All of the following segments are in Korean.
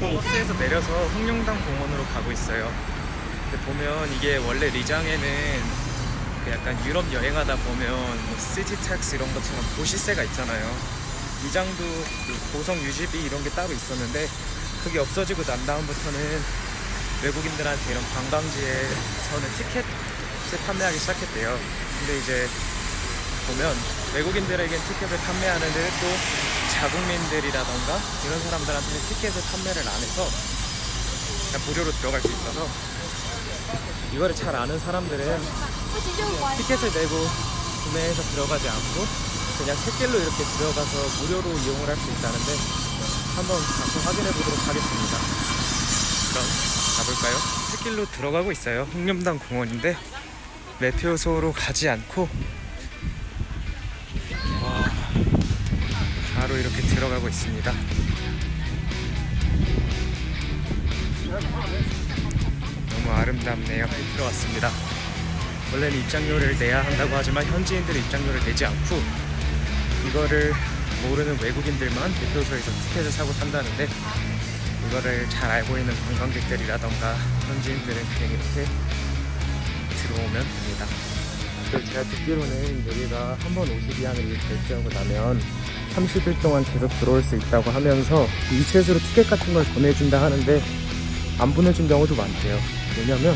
버스에서 내려서 흑룡담 공원으로 가고 있어요. 근데 보면 이게 원래 리장에는 그 약간 유럽 여행하다 보면 뭐 city tax 이런 것처럼 도시세가 있잖아요. 리장도 그 고성 유지비 이런 게 따로 있었는데 그게 없어지고 난 다음부터는 외국인들한테 이런 관광지에서는 티켓을 판매하기 시작했대요. 근데 이제 보면 외국인들에겐 티켓을 판매하는데 또 자국민들이라던가 이런 사람들한테는 티켓을 판매를 안 해서 그냥 무료로 들어갈 수 있어서 이거를 잘 아는 사람들은 티켓을 내고 구매해서 들어가지 않고 그냥 샛길로 이렇게 들어가서 무료로 이용을 할 수 있다는데 한번 가서 확인해 보도록 하겠습니다. 그럼 가볼까요? 샛길로 들어가고 있어요. 홍념당 공원인데 매표소로 가지 않고 와, 바로 이렇게 들어가고 있습니다. 너무 아름답네요. 들어왔습니다. 원래는 입장료를 내야 한다고 하지만 현지인들은 입장료를 내지 않고 이거를 모르는 외국인들만 대표소에서 티켓을 사고 탄다는데 이거를 잘 알고 있는 관광객들이라던가 현지인들은 그냥 이렇게 들어오면 됩니다. 제가 듣기로는 여기가 한번 52항을 결제하고 나면 30일 동안 계속 들어올 수 있다고 하면서 이체수로 티켓 같은 걸 보내준다 하는데 안 보내준 경우도 많대요. 왜냐면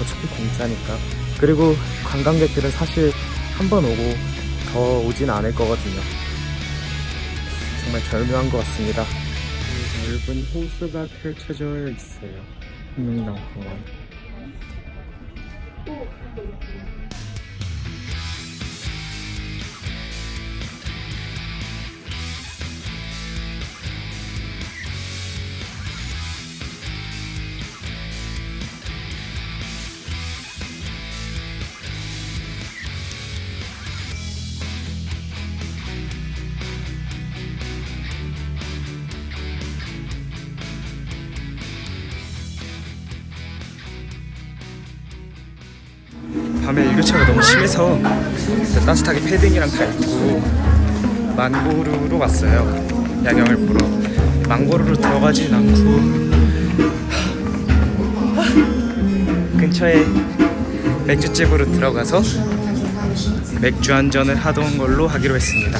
어차피 공짜니까. 그리고 관광객들은 사실 한 번 오고 더 오진 않을 거거든요. 정말 절묘한 것 같습니다. 넓은 호수가 펼쳐져 있어요. 흥명당공원. 밤에 일교차가 너무 심해서 따뜻하게 패딩이랑 다 입고 망고루로 왔어요. 야경을 보러. 망고루로 들어가진 않고 근처에 맥주집으로 들어가서 맥주 한 잔을 하던 걸로 하기로 했습니다.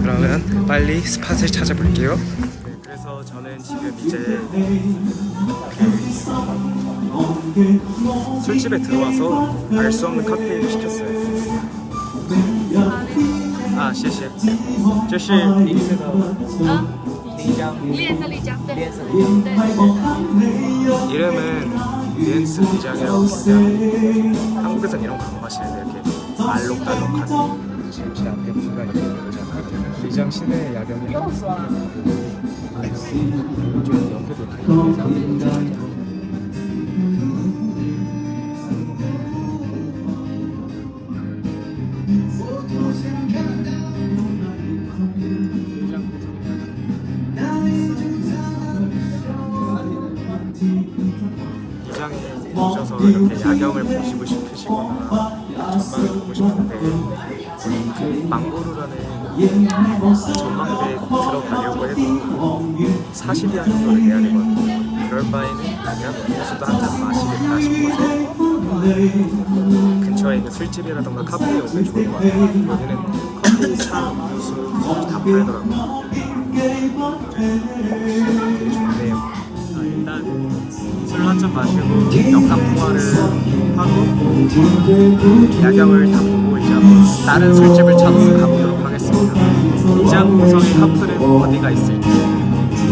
그러면 빨리 스팟을 찾아볼게요. 그래서 저는 지금 이제 술집에 들어와서 알 수 없는 칵테일을 시켰어요. 아, 谢谢.这是临时的丽江.练色丽江，对对对。 이름은 리엔스 리장이라고 부르는데 한국에선 이런 거 안 마시는데 이렇게 알록달록한 지금 제 앞에 뷰가 이렇게 보잖아요. 리장 시내 야경이 이쪽 옆에도 되게 이장에 이렇게 야경을 보시고 싶으시거나 전망을 보고 싶은데 그 망고루라는 전망대에 들어가려고 해도 40이야 정도를 내야 되거든요. 그럴 바에는 그냥 호수도 한잔 마시겠다 싶어서 근처에 있는 술집이라던가 카페에 오면 좋을 것 같아요. 여기는 커피, 차, 음료수 다 팔더라고요. 되게 좋네요. 아, 일단 술한잔 마시고 영상 통화를 하고 야경을 다 보고 이제 한번 다른 술집을 찾아서 가보도록 하겠습니다. 이장 고성의 카풀은 어디가 있을지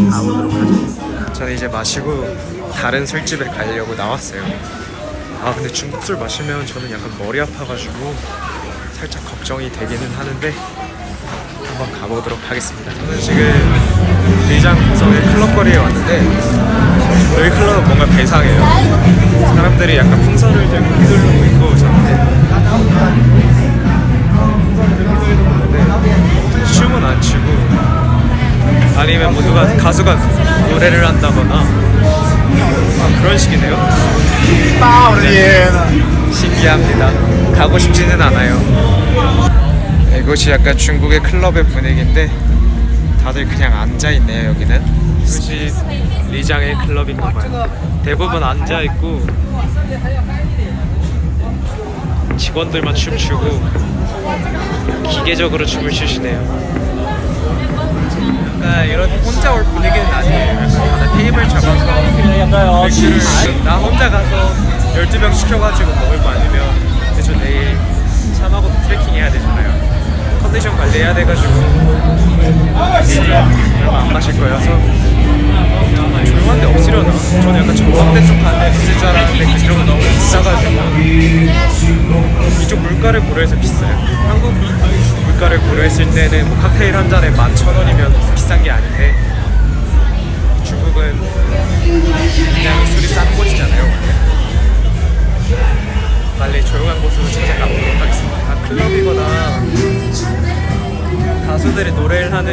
가보도록 하죠. 저는 이제 마시고 다른 술집에 가려고 나왔어요. 아 근데 중국 술 마시면 저는 약간 머리 아파가지고 살짝 걱정이 되기는 하는데 한번 가보도록 하겠습니다. 저는 지금 리장 고성의 클럽거리에 왔는데 여기 클럽은 뭔가 배상해요. 사람들이 약간 풍선을 들고 휘두르고 있고 저한테 춤은 안 추고 아니면 뭐 누가 가수가 노래를 한다거나 아, 그런 식이네요. 신기합니다. 가고 싶지는 않아요. 이곳이 약간 중국의 클럽의 분위기인데 다들 그냥 앉아 있네요 여기는. 이것이 리장의 클럽인가봐요. 대부분 앉아 있고 직원들만 춤추고 기계적으로 춤을 추시네요. 이런 혼자 올 분위기는 아니에요. 약간 테이블 잡아서 나 혼자 가서 12병 시켜가지고 먹을 거 아니면 저 내일 참하고 트레킹 해야 되잖아요. 컨디션 관리해야 돼가지고 얼마 안 마실 거여서 조용한데 없으려나? 저는 약간 전망대 쪽 가는 데 있을 줄 알았는데 그쪽은 너무 비싸가지고 이쪽 물가를 고려해서 비싸요. 한국 물가를 고려했을 때는 뭐 칵테일 한 잔에 11,000원이면 비싼 게 아닌데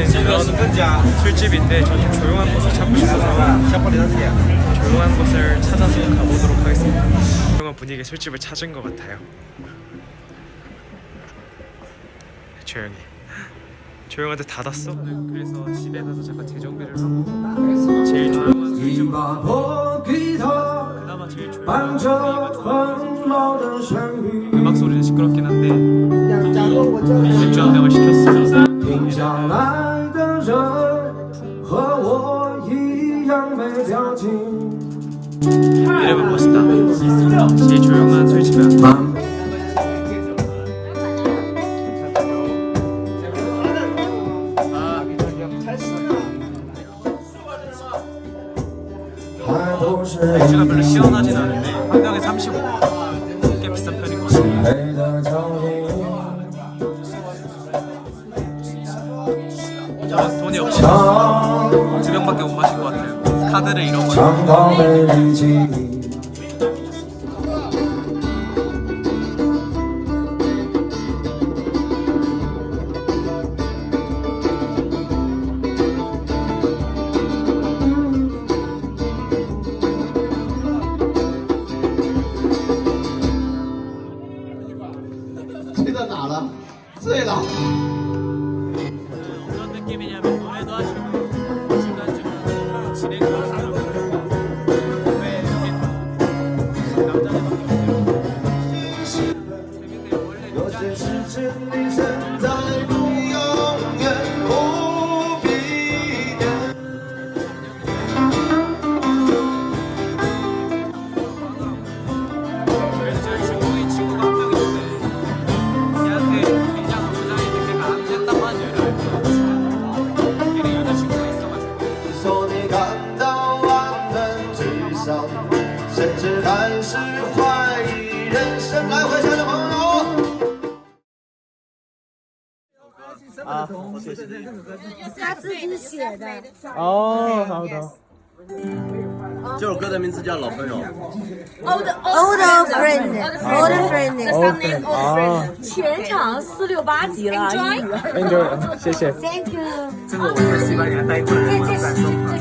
노래를 하는 이런 술집인데 저좀 조용한 곳을 찾고 싶어서 조용한 곳을 찾아서 가보도록 하겠습니다. 조용한 분위기의 술집을 찾은 것 같아요. 조용히. 조용한데 닫았어? 그래서 집에 가서 잠깐 재정비를 하고 제일 조용한 술집 그나마 제일 조용한. 음악 소리는 시끄럽긴 한데 맥주 한 병을 시켰어요. 제일 조용한 술집에 왔다 맥주가 별로 시원하진 않은데 한 병에 35, 꽤 비싼 편이거든요 돈이 없이 두 병밖에 못 마신 것 같아요. 카드를 잃어버렸어요 Bye. 啊，他自己写的。哦，好的。这首歌的名字叫《老朋友》。Old old friend, old friend, old。全场四六八级了，英语。Enjoy，谢谢。Thank you。这个我在西班牙待过，我再送。